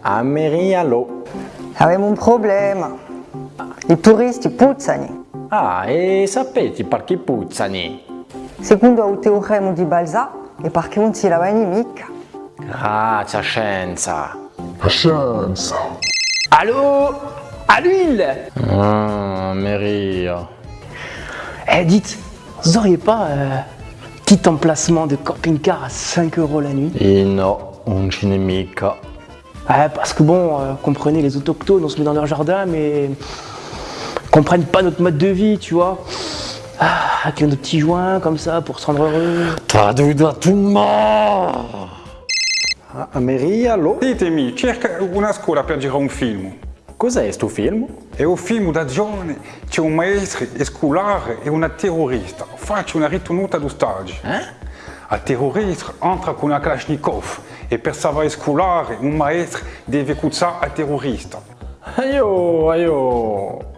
Amerialo. Avevamo un problema. I turisti puzzano. Ah, e sapete perché puzzano? Secondo il teorema di Balzac è perché non si lavano mica. Grazie scienza. La scienza. Allô À l'huile? Ah, Maria. Eh, dites, vous auriez pas euh, petit emplacement de camping-car à 5 euros la nuit? E no, non ce n'è mica. Ouais, parce que bon, euh, comprenez, les autochtones, on se met dans leur jardin, mais comprennent pas notre mode de vie, tu vois. Ah, avec nos petits joints comme ça pour se rendre heureux. Traduito a tumma! Amerialo? Ditemi, cerca una scuola per girare un film. Cos'è sto film? È un film d'azione, c'è un maestro scolare e una terrorista. Faccio una ritenuta d'ostaggio. Eh? A terrorista entra con una Kalashnikov e per salvare scolare un maestro deve cuzzare a terrorista. Aio, aio.